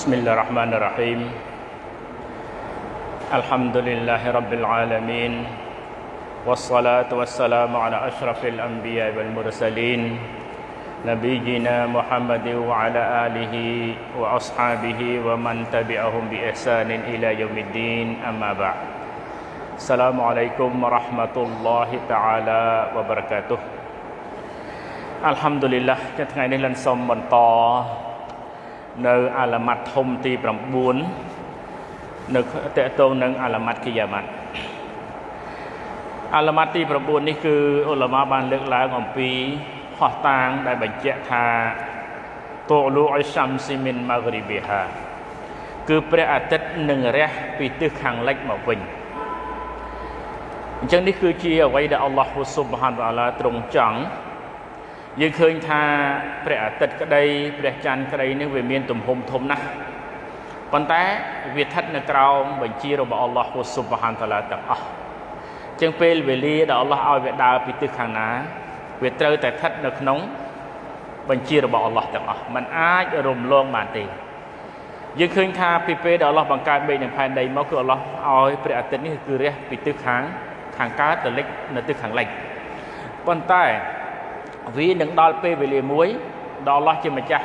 بسم الله الرحمن الرحيم الحمد لله رب العالمين والصلاة والسلام على أشرف الأنبياء والمرسلين نبينا محمد وعلى آله وأصحابه ومن تبعهم بإحسان إلى يوم الدين أما بعد السلام عليكم ورحمة الله تعالى وبركاته الحمد لله จะไงในลันสมบันต่อ នៅអាឡាម៉ាត់ធំទី9នៅតកតងនឹងអាឡាម៉ាត់គីយ៉ាម៉ាត់អាឡាម៉ាត់ទី9នេះគឺអ៊ុលម៉ាបានលើកឡើងអំពីហោះតាងដែលបញ្ជាក់ថាតូលូអ៊ីសាំស៊ីមីនម៉ាហ្គ្រីប៊ីហាគឺព្រះអាទិត្យនឹងរះពីទិសខាងលិចមកវិញអញ្ចឹងនេះគឺជាអ្វីដែលអល់ឡោះស៊ុបហានតាឡាទ្រង់ចង់ យើងឃើញថាព្រះអាទិត្យក្តីព្រះច័ន្ទក្តីនេះវាមានទំហំធំណាស់ប៉ុន្តែវាស្ថិតនៅក្រោមបញ្ជារបស់អល់ឡោះស៊ុបហានតាឡាទាំងអស់ចឹងពេលវេលាដែលអល់ឡោះឲ្យវាដើរពីទិសខាងណា វាត្រូវតែស្ថិតនៅក្នុង បញ្ជារបស់អល់ឡោះទាំងអស់มันអាចរំលងបានទេយើងឃើញថាពីពេលដែលអល់ឡោះបង្កើតមេឃនិងផែនដីមកគឺអល់ឡោះឲ្យព្រះអាទិត្យនេះគឺរះពីទិសខាងខាងកើតទៅលិចនៅទិសខាងលិចប៉ុន្តែ វានឹងដល់ពេលវេលាមួយដល់អល់ឡោះជាម្ចាស់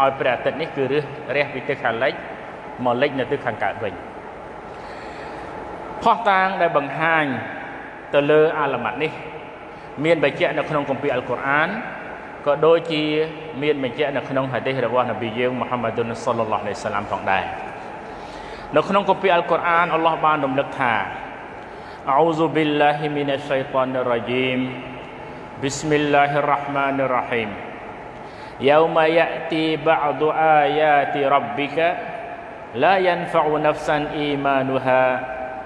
ឲ្យព្រះអាទិត្យនេះគឺរះរះពីទិសខាងលិចមកលិចនៅទិសខាងកើតវិញផោះតាងដែលបង្ហាញទៅលើអាឡាម៉ាត់នេះ មានបញ្ជាក់នៅក្នុងគម្ពីរអល់កុរអានក៏ដូចជាមានបញ្ជាក់នៅក្នុងហាឌីសរបស់នប៊ីយើងមូហាម៉ាឌុនសល្លឡោះអាឡៃសាឡាមផងដែរនៅក្នុងគម្ពីរអល់កុរអានអល់ឡោះបានរំលឹកថាអោស៊ុប៊ីលឡាហ៊ីមីណាឆៃតានរ៉ាជីម بسم الله الرحمن الرحيم يوم يأتي بعض آيات ربك لا ينفع نفسا إيمانها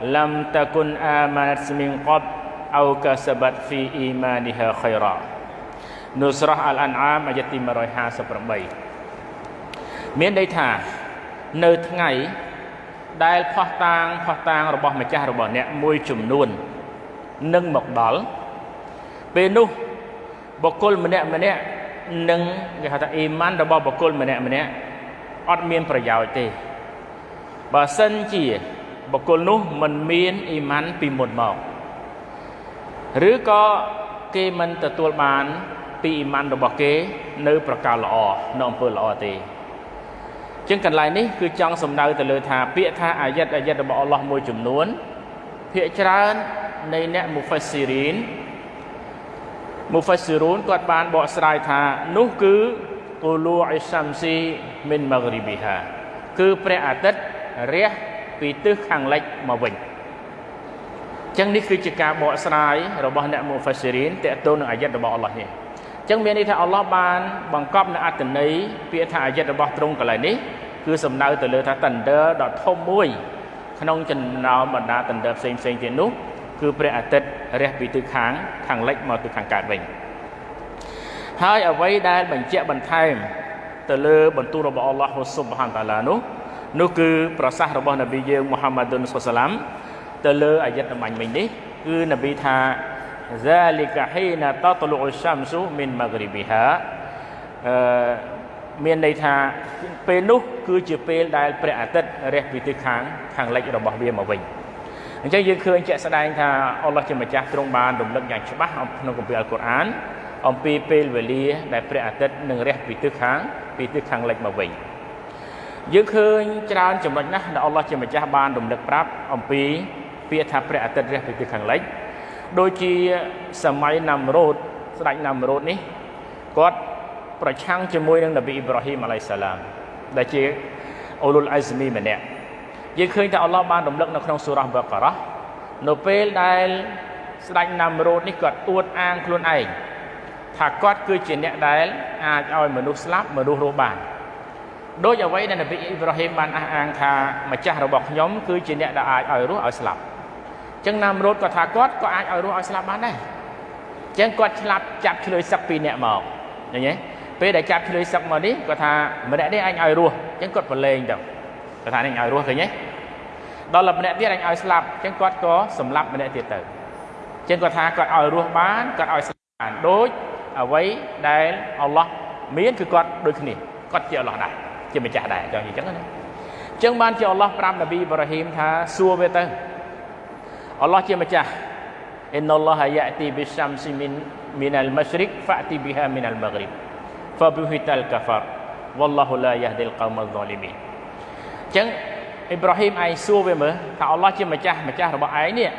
لم تكن آمنت من قبل أو كسبت في إيمانها خيرا នៅស្រះអលអានអាមអាយទី158មានន័យថានៅថ្ងៃដែលផោះតាងផោះតាងរបស់ម្ចាស់របស់អ្នកមួយចំនួននឹងមកដល់ពេលនោះ បុគ្គលម្នាក់ម្នាក់នឹងគេហៅថាអ៊ីម៉ានរបស់បុគ្គលម្នាក់ម្នាក់អត់មានប្រយោជន៍ទេបើសិនជាបុគ្គលនោះមិនមានអ៊ីម៉ានពីមុនមកឬក៏គេមិនទទួលបានពីអ៊ីម៉ានរបស់គេ នៅ ប្រការល្អនៅអំពើល្អទេចឹងកន្លែងនេះគឺចង់សំដៅទៅលើថាពាក្យថាអាយិតអាយិតរបស់អល់ឡោះមួយចំនួនភាគច្រើននៃអ្នកមូហ្វាស៊ីរីន មូហ្វាស៊ីរូនគាត់បានបកស្រាយថានោះគឺតូលូអ៊ីសាំស៊ីមីនម៉ាហ្គ្រីប៊ីហាគឺព្រះអាទិត្យរះពីទិសខាងលិចមកវិញចឹងនេះគឺជាការបកស្រាយរបស់អ្នកមូហ្វាស៊ីរីនតេតូននឹងអាយិតរបស់អល់ឡោះនេះចឹងមានន័យថាអល់ឡោះបានបង្កប់នៅអត្តន័យពាក្យថាអាយិតរបស់ទ្រង់កន្លែងនេះគឺសំដៅទៅលើថាតណ្ដឺដ៏ធំមួយ ក្នុងចំណោមបណ្ដាតណ្ដឺផ្សេងផ្សេងទៀតនោះគឺព្រះអាទិត្យ រះពីទិសខាងខាងលិចមកទិសខាងកើតវិញហើយអ្វីដែលបញ្ជាក់បន្ថែមទៅលើបន្ទូលរបស់អល់ឡោះស៊ុបហានតាឡានោះនោះគឺប្រសាសន៍របស់នប៊ីយើងមូហាម៉ាឌុនសុសឡាមទៅលើអាយិតអំញ្ញមិញនេះគឺនប៊ីថា ذلك حين تطلع الشمس من مغربها អឺមានន័យថាពេលនោះគឺជាពេលដែលព្រះអាទិត្យរះពីទិសខាងខាងលិចរបស់វាមកវិញ អញ្ចឹងយើងឃើញជាក់ស្ដែងថាអល់ឡោះជាម្ចាស់ទ្រង់បានរំលឹកយ៉ាងច្បាស់ក្នុងគម្ពីរអល់កុរអានអំពីពេលវេលាដែលព្រះអាទិត្យនឹងរះពីទិសខាងពីទិសខាងលិចមកវិញយើងឃើញច្រើនចំណុចណាស់ដែលអល់ឡោះជាម្ចាស់បានរំលឹកប្រាប់អំពីពាក្យថាព្រះអាទិត្យរះពីទិសខាងលិចដូចជាសម័យណាំរ៉ូតស្ដេចណាំរ៉ូតនេះគាត់ប្រឆាំងជាមួយនឹងនប៊ីអ៊ីប្រាហ៊ីមអាឡៃសាឡាមដែលជាអូលុលអៃហ្សមីម្នាក់ យើងឃើញថាអល់ឡោះបានរំលឹកនៅក្នុងសូរ៉ាបកការ៉ានៅពេលដែលស្ដេចណាំរ៉ូតនេះគាត់អួតអាងខ្លួនឯងថាគាត់គឺជាអ្នកដែលអាចឲ្យមនុស្សស្លាប់មនុស្សរស់បានដោយអ្វីដែលនប៊ីអ៊ីប្រាហ៊ីមបានអះអាងថាម្ចាស់របស់ខ្ញុំគឺជាអ្នកដែលអាចឲ្យរស់ឲ្យស្លាប់អញ្ចឹងណាំរ៉ូតក៏ថាគាត់ក៏អាចឲ្យរស់ឲ្យស្លាប់បានដែរអញ្ចឹងគាត់ឆ្លាប់ចាប់ឆ្លើយសឹកពីរអ្នកមកឃើញទេពេលដែលចាប់ឆ្លើយសឹកមកនេះគាត់ថាម្នាក់នេះអញឲ្យរស់អញ្ចឹងគាត់ប្រឡែងទៅគាត់ថានេះឲ្យរស់ឃើញទេ ដល់តែម្នាក់ទៀតអញឲ្យស្លាប់អញ្ចឹងគាត់ក៏សម្លាប់ម្នាក់ទៀតទៅអញ្ចឹងគាត់ថាគាត់ឲ្យរស់បានគាត់ឲ្យស្លាប់បានដូចអ្វីដែលអល់ឡោះមានគឺគាត់ដូចគ្នាគាត់ជាអល់ឡោះដែរជាម្ចាស់ដែរចង់និយាយអញ្ចឹងណាអញ្ចឹងបានជាអល់ឡោះប្រាប់នប៊ីអ៊ីប្រាហ៊ីមថាសួរវាទៅអល់ឡោះជាម្ចាស់អ៊ីនអល់ឡោះយ៉ាទីប៊ីសាំស៊ីមីនមីនអលម៉ាស្រិកហ្វាទីប៊ីហាមីនអលម៉ាហ្រីបហ្វាប៊ូហ៊ីតលកាហ្វារវ៉ាឡឡោះឡាយ៉ាហ្ឌីលកោមលហ្សាលីមីនអញ្ចឹង អ៊ីប្រាហ៊ីមឯងសួរវាមើលថាអល់ឡោះជាម្ចាស់ម្ចាស់របស់ឯងនេះ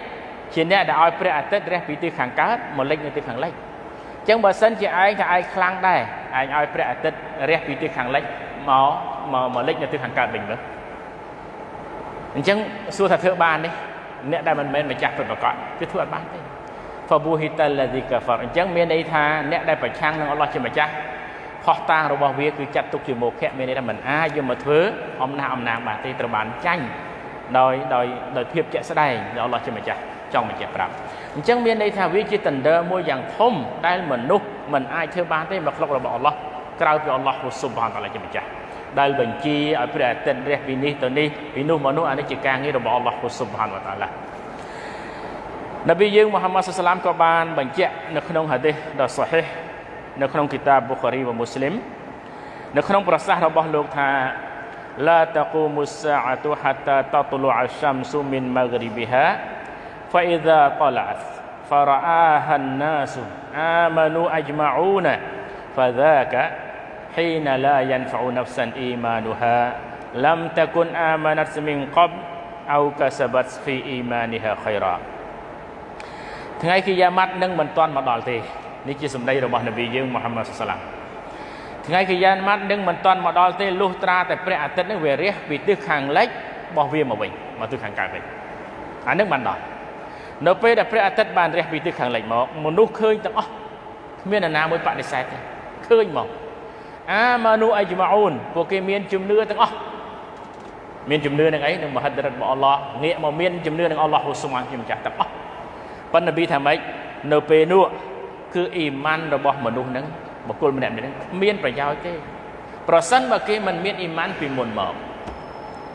ជាអ្នកដែលឲ្យព្រះអាទិត្យរះពីទិសខាងកើតមកលិចនៅទិសខាងលិចអញ្ចឹងបើសិនជាឯងថាឯងខ្លាំងដែរឯងឲ្យព្រះអាទិត្យរះពីទិសខាងលិចមកមកមកលិចនៅទិសខាងកើតវិញមើលអញ្ចឹងសួរថាធ្វើបានទេអ្នកដែលមិនមែនម្ចាស់ពិតប្រាកដគឺធ្វើអត់បានទេ fabuhita alladhi kafar អញ្ចឹងមានន័យថាអ្នកដែលប្រឆាំងនឹងអល់ឡោះជាម្ចាស់ ផោះតាងរបស់វាគឺចាត់ទុកជាមោខៈមានន័យថាមិនអាចយកមកធ្វើអំណះអំណាងបានទេត្រូវបានចាញ់ដោយដោយដោយភាពជាក់ស្ដែងដែលអល់ឡោះជាម្ចាស់ចង់បញ្ជាក់ប្រាប់អញ្ចឹងមានន័យថាវាជាតណ្ដឺមួយយ៉ាងធំដែលមនុស្សមិនអាចធ្វើបានទេមកក្លុករបស់អល់ឡោះក្រៅពីអល់ឡោះស៊ុបហានតាឡាជាម្ចាស់ដែលបញ្ជាឲ្យព្រះអាទិត្យរះពីនេះទៅនេះពីនោះមកនោះអានេះជាការងាររបស់អល់ឡោះស៊ុបហានតាឡានប៊ីយើងមូហាម៉ាត់សាឡាមក៏បានបញ្ជាក់នៅក្នុងហាឌីសដ៏សាហេះ នៅក្នុងគីតាបប៊ូខារីវមូស្លីមនៅក្នុងប្រសាសន៍របស់លោកថា لا تقوم الساعة حتى تطلع الشمس من مغربها فإذا طلعت فرآها الناس آمنوا أجمعون فذاك حين لا ينفع نفسا إيمانها لم تكن آمنت من قبل أو كسبت في إيمانها خيرا ថ្ងៃគីយ៉ាម៉ាត់នឹងមិនទាន់មកដល់ទេ នេះជាសម្ដីរបស់នប៊ីយើងមូហាម៉ាត់សាឡាំថ្ងៃគីយ៉ាម៉ាត់នឹងមិនទាន់មកដល់ទេលុះត្រាតែព្រះអាទិត្យនឹងវារះពីទិសខាងលិចរបស់វាមកវិញមកទិសខាងកើតវិញអានឹងបានដល់នៅពេលដែលព្រះអាទិត្យបានរះពីទិសខាងលិចមកមនុស្សឃើញទាំងអស់គ្មាននរណាមួយបដិសេធទេឃើញមកអាម៉ានូអៃជ្ម៉ាអ៊ូនពួកគេមានជំនឿទាំងអស់មានជំនឿនឹងអីនឹងមហិទ្ធរិទ្ធរបស់អល់ឡោះងាកមកមានជំនឿនឹងអល់ឡោះហ៊ូស៊ុមានជាម្ចាស់ទាំងអស់ប៉ុន្តែនប៊ីថាម៉េចនៅពេលនោះ គឺអ៊ីម៉ានរបស់មនុស្សហ្នឹងបុគ្គលម្នាក់ៗហ្នឹងមានប្រយោជន៍ទេប្រសិនបើគេមិនមានអ៊ីម៉ានពីមុនមក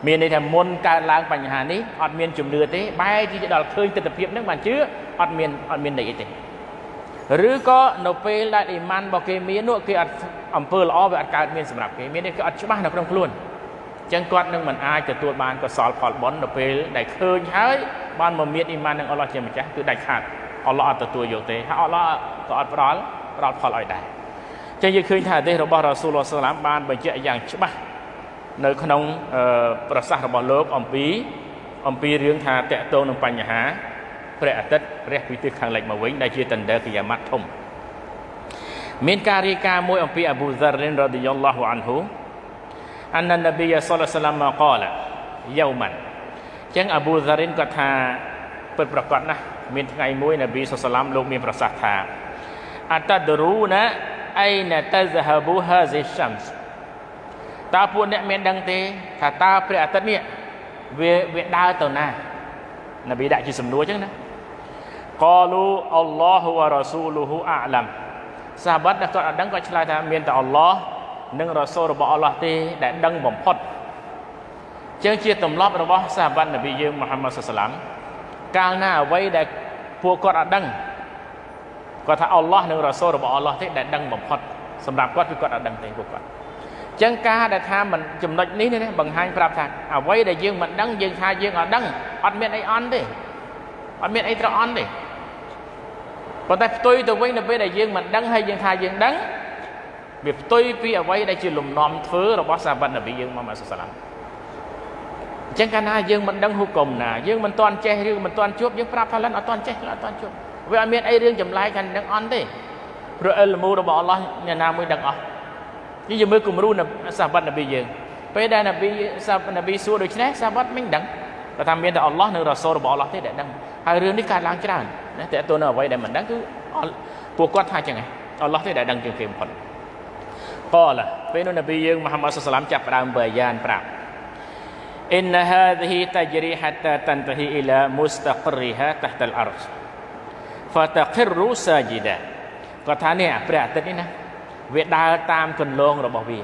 មានន័យថាមុនកើតឡើងបញ្ហានេះអត់មានជំនឿទេបែរជាដល់ឃើញទស្សនវិជ្ជាហ្នឹងបានជឿអត់មានអត់មានន័យអីទេឬក៏នៅពេលដែលអ៊ីម៉ានរបស់គេមាននោះគេអត់អំពើល្អវាអត់កើតមានសម្រាប់គេមាននេះគេអត់ច្បាស់នៅក្នុងខ្លួនអញ្ចឹងគាត់នឹងមិនអាចទទួលបានកសលផលបុណ្យនៅពេលដែលឃើញហើយបានមកមានអ៊ីម៉ាននឹងអល់ឡោះជាម្ចាស់គឺដាច់ខាត អល់ឡោះអត់ទទួលយកទេហើយអល់ឡោះក៏អត់ផ្ដល់ផ្ដល់ផលឲ្យដែរចឹងយើងឃើញថាអាទេសរបស់រ៉ាស៊ូលសាឡាមបានបញ្ជាក់យ៉ាងច្បាស់នៅក្នុងប្រសាសន៍របស់លោកអំពីអំពីរឿងថាតកតងនឹងបញ្ហាព្រះអាទិត្យរះពីទិសខាងលិចមកវិញដែលជាតណ្ដឺគីយ៉ាម៉ាត់ធំមានការរាយការណ៍មួយអំពីអប៊ូហ្សារិនរ៉ាឌីយ៉ាឡោះអានហ៊ូអាននប៊ីសល្លឡោះសាឡាមមកកលយោម៉ាន់ចឹងអប៊ូហ្សារិនគាត់ថាពិតប្រកបណាស់ មានថ្ងៃមួយនប៊ីសុសឡាមលោកមានប្រសាសន៍ថាអតដរូណាអៃណាតហ្សាប៊ូហាហ្ស៊ីសាំសតើពួកអ្នកមានដឹងទេថាតើព្រះអាទិត្យនេះវាវាដើរទៅណានប៊ីដាក់ជាសំណួរចឹងណាកលូអល់ឡោះវ៉ារ៉ាស៊ូលូហ៊ូអាឡាំសាហាបដែលគាត់អត់ដឹងគាត់ឆ្លើយថាមានតែអល់ឡោះនិងរ៉ាស៊ូលរបស់អល់ឡោះទេដែលដឹងបំផុតចឹងជាទម្លាប់របស់សាហាបនប៊ីយើងមូហាម៉ាត់សាឡាំ កាលណាអ្វីដែលពួកគាត់អត់ដឹងគាត់ថាអល់ឡោះនិងរ៉ាសូលរបស់អល់ឡោះទេដែលដឹងបំផុតសម្រាប់គាត់គឺគាត់អត់ដឹងទេពួកគាត់អញ្ចឹងការដែលថាមិនចំណុចនេះនេះបង្ហាញប្រាប់ថាអ្វីដែលយើងមិនដឹងយើងថាយើងអត់ដឹងអត់មានអីអន់ទេអត់មានអីត្រូវអន់ទេប៉ុន្តែផ្ទុយទៅវិញនៅពេលដែលយើងមិនដឹងហើយយើងថាយើងដឹងវាផ្ទុយពីអ្វីដែលជាលំនាំធ្វើរបស់សាវ័តនប៊ីយើងមកម៉ាសាឡាំអញ្ចឹងកាលណាយើងមិនដឹងហុកុំណាយើងមិនទាន់ចេះឬមិនទាន់ជួបយើងប្រាប់ថាលិនអត់ទាន់ចេះអត់ទាន់ជួបវាអត់មានអីរឿងចម្លែកកាន់នឹងអន់ទេព្រោះអិលមូរបស់អល់ឡោះអ្នកណាមួយដឹងអស់នេះយើងមើលគំរូសាវ័តនប៊ីយើងពេលដែលនប៊ីសានប៊ីសួរដូច្នេះសាវ័តមិនដឹងគាត់ថាមានតែអល់ឡោះនិងរ៉ាសូលរបស់អល់ឡោះទេដែលដឹងហើយរឿងនេះកើតឡើងច្រើនណាតើតើនៅអ្វីដែលមិនដឹងគឺពួកគាត់ថាចឹងឯងអល់ឡោះទេដែលដឹងជាងគេបំផុតកលពេលនោះនប៊ីយើងមូហាម៉ាត់សុសឡាមចាប់ផ្ដើមបាយ៉ានប្រាប់ إن هذه تجري حتى تنتهي إلى مستقرها تحت الأرض فتقر ساجدا គាត់ថានេះព្រះអាទិត្យនេះណាវាដើរតាមកន្លងរបស់វា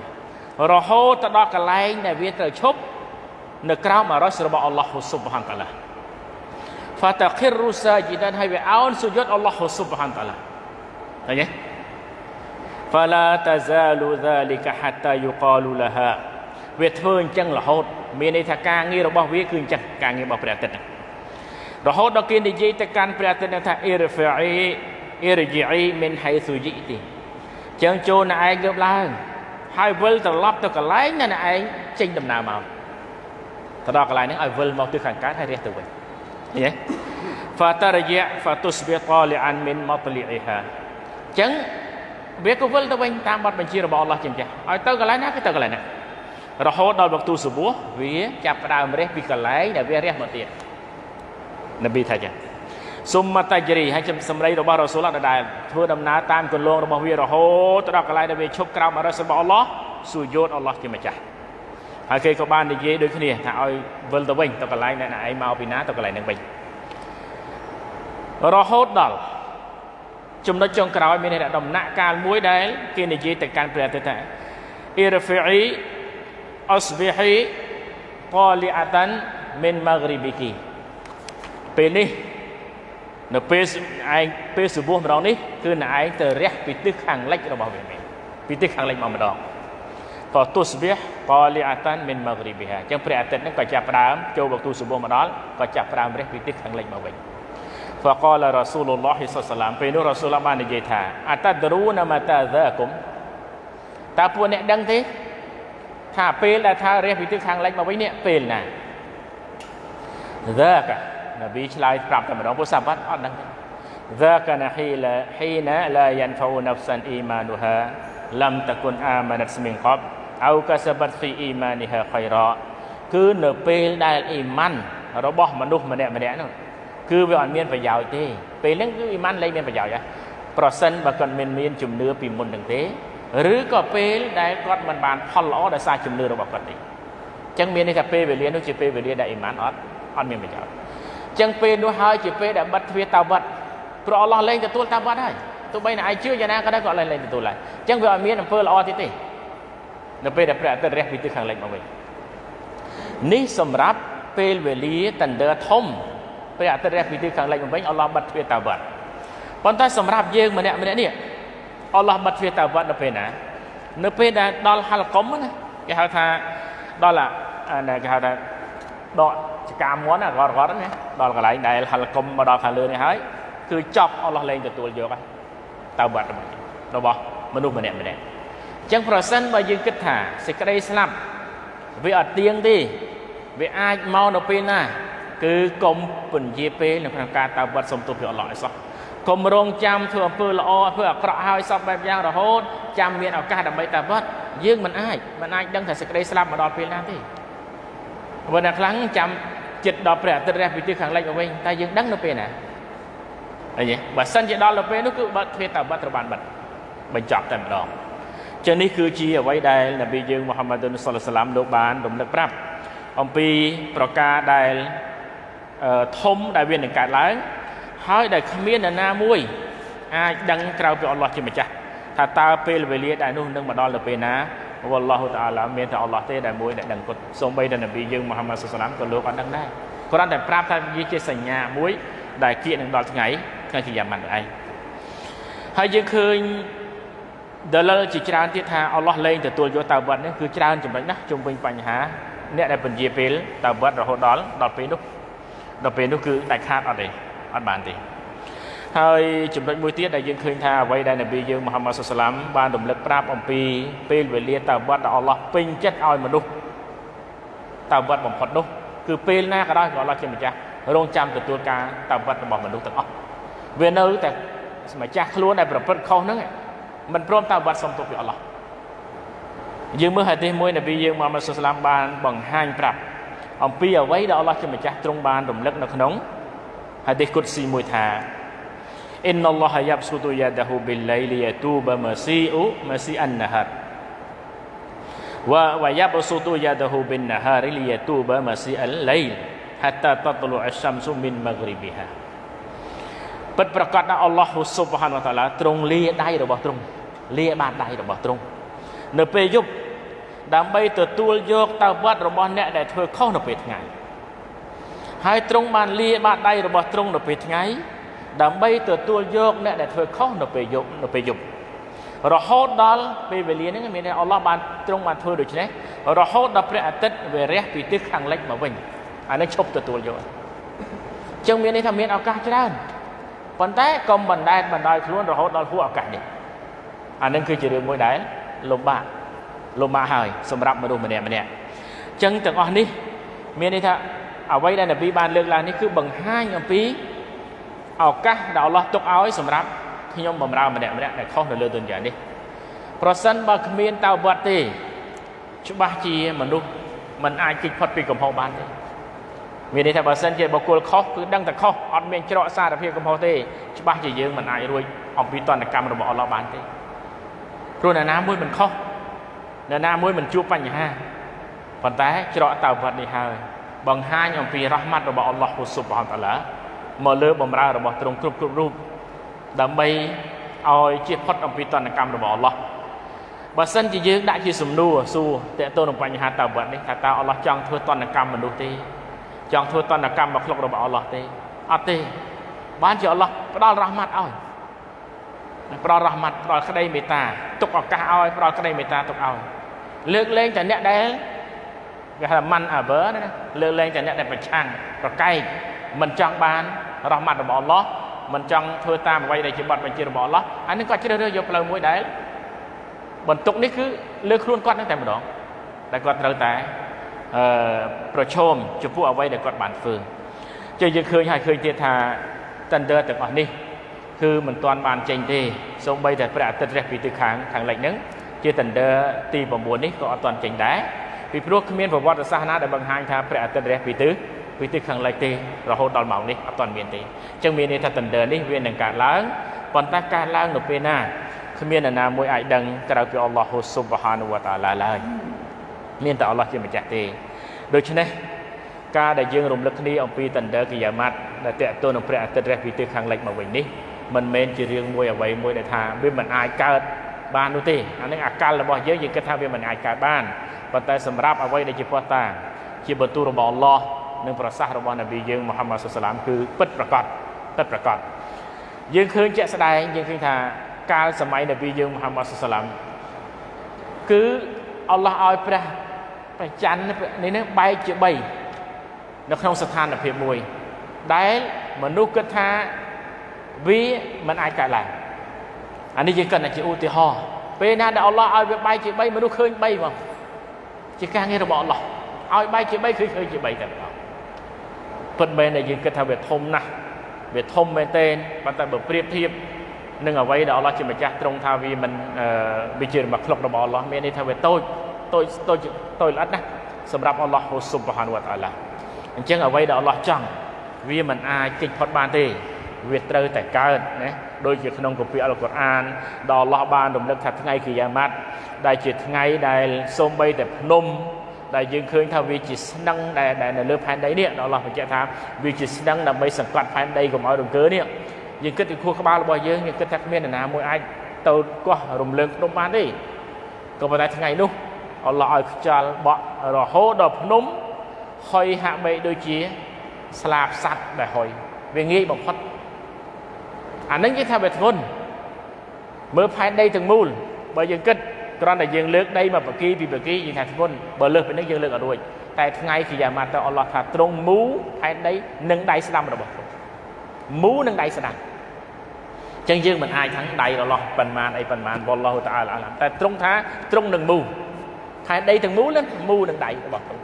រហូតទៅដល់កន្លែងដែលវាត្រូវឈប់នៅក្រោមអរសរបស់អល់ឡោះស៊ុបហានតាឡា فتقر ساجدا ហើយវាអោនសុយុតអល់ឡោះស៊ុបហានតាឡាឃើញទេ فلا تزال ذلك حتى يقال لها វាធ្វើអញ្ចឹងរហូត មានន័យថាការងាររបស់វាគឺអញ្ចឹងការងាររបស់ព្រះអាទិត្យហ្នឹងរហូតដល់គេនិយាយទៅកាន់ព្រះអាទិត្យថាអ៊ីរហ្វីអ៊ីអ៊ីរជីអ៊ីមិនហៃស៊ូជីទីចឹងចូលណែឯងលើបឡើងហើយវិលត្រឡប់ទៅកន្លែងណែឯងចេញដំណើរមកទៅដល់កន្លែងហ្នឹងឲ្យវិលមកទិសខាងកើតហើយរះទៅវិញឃើញទេ fatarji' fatusbih tali'an min matli'iha ចឹងវាក៏វិលទៅវិញតាមបទបញ្ជារបស់អល់ឡោះជាម្ចាស់ឲ្យទៅកន្លែងណាគឺទៅកន្លែងណា រហូតដល់វក្ទុសបុះវាចាប់ផ្ដើមរះពីកន្លែងដែលវារះមកទៀតនប៊ីថាចឹងសុំមតាជរីហើយសម្ដីរបស់រ៉ូស៊ូលដែលធ្វើដំណើរតាមគន្លងរបស់វារហូតដល់កន្លែងដែលវាឈប់ក្រោមអរិសរបស់អល់ឡោះស៊ូយោតអល់ឡោះជាម្ចាស់ហើយគេក៏បាននិយាយដូចគ្នាថាឲ្យវិលទៅវិញទៅកន្លែងដែលឯងមកពីណាទៅកន្លែងហ្នឹងវិញរហូតដល់ចំណុចចុងក្រោយមានដំណាក់កាលមួយដែលគេនិយាយទៅកាន់ព្រះទៅថាអ៊ីរហ្វី អ៊ីអស្ប៊ីហ៊ីតលីអាតានមិនម៉ាហ្គ្រីប៊ីគីពេលនេះនៅពេលឯងពេលសុបោះម្ដងនេះគឺណែឯងទៅរះពីទិសខាងលិចរបស់វាមែនពីទិសខាងលិចមកម្ដងក៏ទុស្បះតលីអាតានមិនម៉ាហ្គ្រីប៊ីហាអញ្ចឹងព្រះអាទិត្យហ្នឹងក៏ចាប់ផ្ដើមចូលវគ្គសុបោះមកដល់ក៏ចាប់ផ្ដើមរះពីទិសខាងលិចមកវិញ فقال رسول الله صلى الله عليه وسلم ពេលនោះរ៉ាស៊ូលបាននិយាយថាអតដរូណាម៉ាតាហ្សាគុំតើពួកអ្នកដឹងទេ ថាពេលដែលថារះពីទិសខាងលិចមកវិញនេះពេលណាザកនប៊ីឆ្លើយប្រាប់តែម្ដងពុទ្ធសាវកអត់ដឹងទេザកណាហ៊ីឡាហ៊ីណាឡាយ៉ាន់ហ្វូណាហ្វសានអ៊ីម៉ានូហាឡាំតគុនអាម៉ាណាត់ស្មីងកបអោកាសបាត់ហ្វីអ៊ីម៉ានីហាខៃរ៉ាគឺនៅពេលដែលអ៊ីម៉ាន់របស់មនុស្សម្នាក់ម្នាក់នោះគឺវាអត់មានប្រយោជន៍ទេពេលហ្នឹងគឺអ៊ីម៉ាន់លែងមានប្រយោជន៍ហើយប្រសិនបើគាត់មិនមានជំនឿពីមុននឹងទេ ឬក៏ពេលដែលគាត់មិនបានផលល្អដោយសារជំនឿរបស់គាត់ទេអញ្ចឹងមានន័យថាពេលវេលានោះជាពេលវេលាដែលអ៊ីម៉ានអត់អត់មានប្រយោជន៍អញ្ចឹងពេលនោះហើយជាពេលដែលបិទទ្វារតាវត្តព្រោះអល់ឡោះលែងទទួលតាវត្តហើយទោះបីតែឯងជឿយ៉ាងណាក៏ដោយក៏លែងលែងទទួលហើយអញ្ចឹងវាអត់មានអំពើល្អទៀតទេនៅពេលដែលព្រះអាទិត្យរះពីទិសខាងលិចមកវិញនេះសម្រាប់ពេលវេលាតណ្ដឺធំពេលអាទិត្យរះពីទិសខាងលិចមកវិញអល់ឡោះបិទទ្វារតាវត្តប៉ុន្តែសម្រាប់យើងម្នាក់ម្នាក់នេះ អល់ឡោះបិទទ្វារតាវត្តនៅពេលណានៅពេលដែលដល់ហលកុំណាគេហៅថាដល់អាគេហៅថាដកចកាមន់ណារត់រត់ណាដល់កន្លែងដែលហលកុំមកដល់ខាងលើនេះហើយគឺចប់អល់ឡោះលែងទទួលយកហើយតាវត្តរបស់មនុស្សម្នាក់ម្នាក់អញ្ចឹងប្រសិនបើយើងគិតថាសេចក្តីស្លាប់វាអត់ទៀងទេវាអាចមកនៅពេលណា គឺកុំពន្យាពេលនៅក្នុងការតើវត្តសុំទោសពីអល់ឡោះឲ្យសោះ កុំរងចាំធ្វើអំពើល្អធ្វើអាក្រក់ហើយសពបែបយ៉ាងរហូតចាំមានឱកាសដើម្បីតើវត្តយើងមិនអាចមិនអាចដឹងថាសេចក្តីស្លាប់មកដល់ពេលណាទេបើអ្នកខ្លាំងចាំចិត្តដល់ព្រះអាទិត្យរះពីទិសខាងលិចមកវិញតែយើងដឹងនៅពេលណាអីបើសិនជាដល់ទៅពេលនោះគឺបើទ្វារតើវត្តត្រូវបានបិទបញ្ចប់តែម្ដងចឹងនេះគឺជាអ្វីដែលនប៊ីយើងមូហាម៉ាឌុនសុលឡាមលោកបានរំលឹកប្រាប់អំពីប្រការដែលធំដែលវានឹងកើតឡើង ហើយដែលគ្មាននរណាមួយអាចដឹងក្រៅពីអល់ឡោះជាម្ចាស់ថាតើពេលវេលាដែលនោះនឹងមកដល់ទៅពេលណាវ៉ាឡោះតាឡាមានតែអល់ឡោះទេដែលមួយដែលដឹងគាត់សូម្បីតែនប៊ីយើងមូហាម៉ាត់សុសឡាមក៏លោកអត់ដឹងដែរគ្រាន់តែប្រាប់ថាវាជាសញ្ញាមួយដែលគៀកនឹងដល់ថ្ងៃថ្ងៃជាយ៉ាម៉ាន់ឯងហើយយើងឃើញដលលជាច្រើនទៀតថាអល់ឡោះលែងទទួលយកតាវត្តនេះគឺច្រើនចំណុចណាស់ជុំវិញបញ្ហាអ្នកដែលពន្យាពេលតាវត្តរហូតដល់ដល់ពេលនោះដល់ពេលនោះគឺដាច់ខាតអត់ទេ អត់បានទេហើយចំណុចមួយទៀតដែលយើងឃើញថាអ្វីដែលនប៊ីយើងមូហាម៉ាត់សុសឡាមបានរំលឹកប្រាប់អំពីពេលវេលាតាវត្តដែលអល់ឡោះពេញចិត្តឲ្យមនុស្សតាវត្តបំផុតនោះគឺពេលណាក៏ដោយក៏អល់ឡោះជាម្ចាស់រងចាំទទួលការតាវត្តរបស់មនុស្សទាំងអស់វានៅតែម្ចាស់ខ្លួនដែលប្រព្រឹត្តខុសហ្នឹងមិនព្រមតាវត្តសុំទោសពីអល់ឡោះយើងមើលហាឌីសមួយនប៊ីយើងមូហាម៉ាត់សុសឡាមបានបង្ហាញប្រាប់អំពីអ្វីដែលអល់ឡោះជាម្ចាស់ទ្រង់បានរំលឹកនៅក្នុង ហាឌីសគុតស៊ីមួយថាអ៊ីនឡោះយ៉ាប់ស៊ូទូយ៉ាដាហ៊ូប៊ីលៃលីយ៉ាទូបាម៉ាស៊ីអ៊ូម៉ាស៊ីអានណាហារវ៉ាវ៉ាយ៉ាប់ស៊ូទូយ៉ាដាហ៊ូប៊ីនណាហារលីយ៉ាទូបាម៉ាស៊ីអលឡៃល hatta tatlu asy-syamsu min maghribiha ពិតប្រកបណាស់អល់ឡោះស៊ុបហានវតាឡាទ្រង់លាដៃរបស់ទ្រង់លាបានដៃរបស់ទ្រង់នៅពេលយប់ដើម្បីទទួលយកតើវត្តរបស់អ្នកដែលធ្វើខុសនៅពេលថ្ងៃ ហើយទ្រង់បានលាបាតដៃរបស់ទ្រង់នៅពេលថ្ងៃ ដើម្បីទទួលយកអ្នកដែលធ្វើខុសនៅពេលយប់នៅពេលយប់រហូតដល់ពេលវេលាហ្នឹងមានថាអល់ឡោះបានទ្រង់បានធ្វើដូច្នេះរហូតដល់ព្រះអាទិត្យវារះពីទិសខាងលិចមកវិញអានេះឈប់ទទួលយកអញ្ចឹងមានន័យថាមានឱកាសច្រើនប៉ុន្តែកុំបណ្ដែតបណ្ដោយខ្លួនរហូតដល់ហួសឱកាសនេះអានឹងគឺជារឿងមួយដែលលំបាកលំបាកហើយសម្រាប់មនុស្សម្នាក់ម្នាក់អញ្ចឹងទាំងអស់នេះមានន័យថា អ្វីដែលនប៊ីបានលើកឡើងនេះគឺបង្ហាញអំពីឱកាសដែលអល់ឡោះទុកឲ្យសម្រាប់ខ្ញុំបំរើម្នាក់ម្នាក់ដែលខុសនៅលើទុនយ៉ានេះប្រសិនបើគ្មានតៅវត្តទេច្បាស់ជាមនុស្សมันអាចគេចផុតពីកំហុសបានទេមានន័យថាបើសិនជាបុគ្គលខុសគឺដឹងតែខុសអត់មានច្រកសារភាពកំហុសទេច្បាស់ជាយើងមិនអាចរួចអំពីតនកម្មរបស់អល់ឡោះបានទេព្រោះអ្នកណាមួយមិនខុសអ្នកណាមួយមិនជួបបញ្ហាប៉ុន្តែច្រកតៅវត្តនេះហើយ បង្ហាញអំពីរ៉ាហ្មាត់របស់អល់ឡោះស៊ុបហានតាឡាមកលើបំរើរបស់ទ្រង់គ្រប់គ្រប់រូបដើម្បីឲ្យជៀសផុតអំពីតនកម្មរបស់អល់ឡោះបើសិនជាយើងដាក់ជាសំណួរសួរតើតើនឹងបញ្ហាតើវត្តនេះថាតើអល់ឡោះចង់ធ្វើតនកម្មមនុស្សទេចង់ធ្វើតនកម្មមកក្លុករបស់អល់ឡោះទេអត់ទេបានជាអល់ឡោះផ្ដល់រ៉ាហ្មាត់ឲ្យផ្ដល់រ៉ាហ្មាត់ផ្ដល់ក្តីមេត្តាទុកឱកាសឲ្យផ្ដល់ក្តីមេត្តាទុកឲ្យលើកលែងតែអ្នកដែល គេហៅម៉ាន់អាវើណាលើកលែងតែអ្នកដែលប្រឆាំងប្រកែកមិនចង់បានរ៉ាហ្មាត់របស់អល់ឡោះមិនចង់ធ្វើតាមអ្វីដែលជាបទបញ្ជារបស់អល់ឡោះអានេះគាត់ជ្រើសរើសយកផ្លូវមួយដែលបន្ទុកនេះគឺលើខ្លួនគាត់នឹងតែម្ដងដែលគាត់ត្រូវតែអឺប្រឈមចំពោះអ្វីដែលគាត់បានធ្វើចឹងយើងឃើញហើយឃើញទៀតថា tender ទាំងអស់នេះគឺមិនទាន់បានចេញទេសូម្បីតែព្រះអាទិត្យរះពីទិសខាងខាងលិចហ្នឹងជា tender ទី9នេះក៏អត់ទាន់ចេញដែរ ពីព្រោះគ្មានប្រវត្តិសាស្ត្រណាដែលបង្ហាញថាព្រះអាទិត្យរះពីទិសពីទិសខាងលិចទេរហូតដល់ម៉ោងនេះអត់ទាន់មានទេអញ្ចឹងមានន័យថា tender នេះវានឹងកើតឡើងប៉ុន្តែកើតឡើងនៅពេលណាគ្មាននរណាមួយអាចដឹងក្រៅពីអល់ឡោះស៊ុបហានវតាឡាឡើយមានតែអល់ឡោះជាម្ចាស់ទេដូច្នេះការដែលយើងរំលឹកគ្នាអំពី tender កិយាម៉ាត់ដែលតេតទៅនឹងព្រះអាទិត្យរះពីទិសខាងលិចមកវិញនេះមិនមែនជារឿងមួយអ្វីមួយដែលថាវាមិនអាចកើត បាននោះទេអានឹងអាកលរបស់យើងយើងគិតថាវាមិនអាចកើតបានប៉ុន្តែសម្រាប់អ្វីដែលជាផុសតាជាបន្ទូលរបស់អល់ឡោះនិងប្រសាសន៍របស់នប៊ីយើងមូហាម៉ាត់សុសឡាមគឺពិតប្រកបពិតប្រកបយើងឃើញជាក់ស្ដែងយើងឃើញថាកាលសម័យនប៊ីយើងមូហាម៉ាត់សុសឡាមគឺអល់ឡោះឲ្យព្រះព្រះច័ន្ទនេះនឹងបែកជា3នៅក្នុងស្ថានភាពមួយដែលមនុស្សគិតថាវាមិនអាចកើតឡើង អានេះយើងគិតថាជាឧទាហរណ៍ពេលណាដែលអល់ឡោះឲ្យវាបែកជា3មនុស្សឃើញ3ហ្មងជាការងាររបស់អល់ឡោះឲ្យបែកជា3គឺឃើញជា3តែម្ដងពិតមែនដែលយើងគិតថាវាធំណាស់វាធំមែនទែនប៉ុន្តែបើប្រៀបធៀបនឹងអ្វីដែលអល់ឡោះជាម្ចាស់ទ្រង់ថាវាមិនវាជារបស់ក្លុករបស់អល់ឡោះមានន័យថាវាតូចតូចតូចតូចល្អិតណាស់សម្រាប់អល់ឡោះស៊ុបហានវតាឡាអញ្ចឹងអ្វីដែលអល់ឡោះចង់វាមិនអាចគេចផុតបានទេ វាត្រូវតែកើតណាដូចជាក្នុងគម្ពីរអល់កុរអានដែលអល់ឡោះបានរំលឹកថាថ្ងៃគីយ៉ាម៉ាត់ដែលជាថ្ងៃដែលសូម្បីតែភ្នំដែលយើងឃើញថាវាជាស្នឹងដែលដែលនៅលើផែនដីនេះដល់អល់ឡោះបញ្ជាក់ថាវាជាស្នឹងដើម្បីសង្កត់ផែនដីកុំឲ្យរង្គើនេះយើងគិតពីខួរក្បាលរបស់យើងយើងគិតថាគ្មាននរណាមួយអាចទៅកោះរំលើងភ្នំបានទេក៏ប៉ុន្តែថ្ងៃនោះអល់ឡោះឲ្យខ្យល់បក់រហូតដល់ភ្នំហុយហាក់បីដូចជាស្លាបសัตว์ដែលហុយវាងាយបំផុត អានឹងគេថាវាធ្ងន់មើលផែនដីទាំងមូលបើយើងគិតគ្រាន់តែយើងលើកដីមកបកីពីបកីយើងថាធ្ងន់បើលើសពីនេះយើងលើកអត់រួចតែថ្ងៃគីយ៉ាម៉ាត់ទៅអល់ឡោះថាត្រង់មូផែនដីនិងដៃស្ដាំរបស់ព្រះមូនិងដៃស្ដាំចឹងយើងមិនអាចថាដៃអល់ឡោះប៉ុន្មានអីប៉ុន្មានវល់ឡោះតាអាឡាតែត្រង់ថាត្រង់នឹងមូផែនដីទាំងមូនឹងមូនឹងដៃរបស់ព្រះ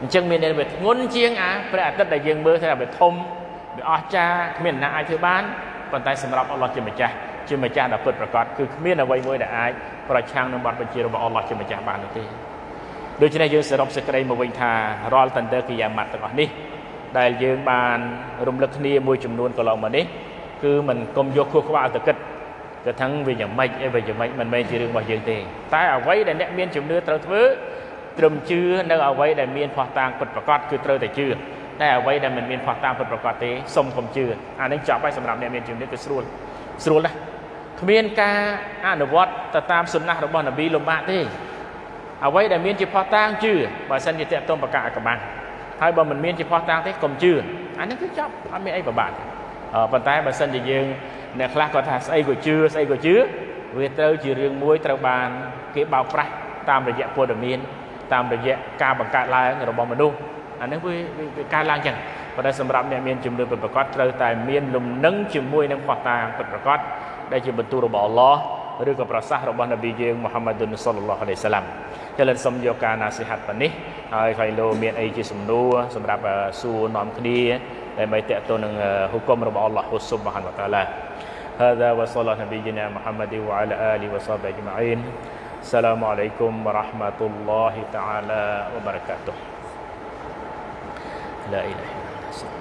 អញ្ចឹងមានន័យថាធ្ងន់ជាងអាព្រះអាទិត្យដែលយើងមើលថាវាធំវាអស្ចារ្យគ្មានអ្នកអាចធ្វើបាន ប៉ុន្តែសម្រាប់អល់ឡោះជាម្ចាស់ជាម្ចាស់ដែលពិតប្រាកដគឺគ្មានអ្វីមួយដែលអាចប្រឆាំងនឹងបទបញ្ជារបស់អល់ឡោះជាម្ចាស់បាននោះទេដូច្នេះយើងសរុបសេចក្តីមកវិញថារាល់តន្ទើគីយ៉ាម៉ាត់ទាំងអស់នេះដែលយើងបានរំលឹកគ្នាមួយចំនួនកន្លងមកនេះគឺមិនគុំយកខួរក្បាលទៅគិតទៅថាវាយ៉ាងម៉េចអីវាយ៉ាងម៉េចមិនមែនជារឿងរបស់យើងទេតែអ្វីដែលអ្នកមានជំនឿត្រូវធ្វើត្រឹមជឿនៅអ្វីដែលមានផោះតាងពិតប្រាកដគឺត្រូវតែជឿ តែអ្វីដែលមិនមានផោះតាងពិតប្រាកដទេសុំកុំជឿអានេះចប់ហើយសម្រាប់អ្នកមានជំនឿគឺស្រួលស្រួលណាស់គ្មានការអនុវត្តទៅតាមសុណាស់របស់នប៊ីលំបាកទេអ្វីដែលមានជាផោះតាងជឿបើសិនជាតេតុំប្រកាសអកបាំងហើយបើមិនមានជាផោះតាងទេកុំជឿអានេះគឺចប់អត់មានអីពិបាកទេប៉ុន្តែបើសិនជាយើងអ្នកខ្លះគាត់ថាស្អីក៏ជឿស្អីក៏ជឿវាត្រូវជារឿងមួយត្រូវបានគេបោកប្រាស់តាមរយៈព័ត៌មានតាមរយៈការបង្កើតឡើងរបស់មនុស្ស អានេះវាវាកើតឡើងចឹងប៉ុន្តែសម្រាប់អ្នកមានជំនឿពិតប្រាកដត្រូវតែមានលំនឹងជាមួយនឹងផោះតាងពិតប្រាកដដែលជាបន្ទូលរបស់អល់ឡោះឬក៏ប្រសាសន៍របស់នប៊ីយើងមូហាម៉ាឌុនសុលឡោះអាឡៃសាឡាំចឹងលើសូមយកការណាសិហាត់ប៉ុណ្នេះហើយខៃលោមានអីជាសំណួរសម្រាប់សួរនាំគ្នាដើម្បីតេតទៅនឹងហុគមរបស់អល់ឡោះស៊ុបហានវតាឡា هذا وصلى نبينا محمد وعلى آله وصحبه أجمعين السلام عليكم ورحمة الله تعالى وبركاته لا إله إلا الله.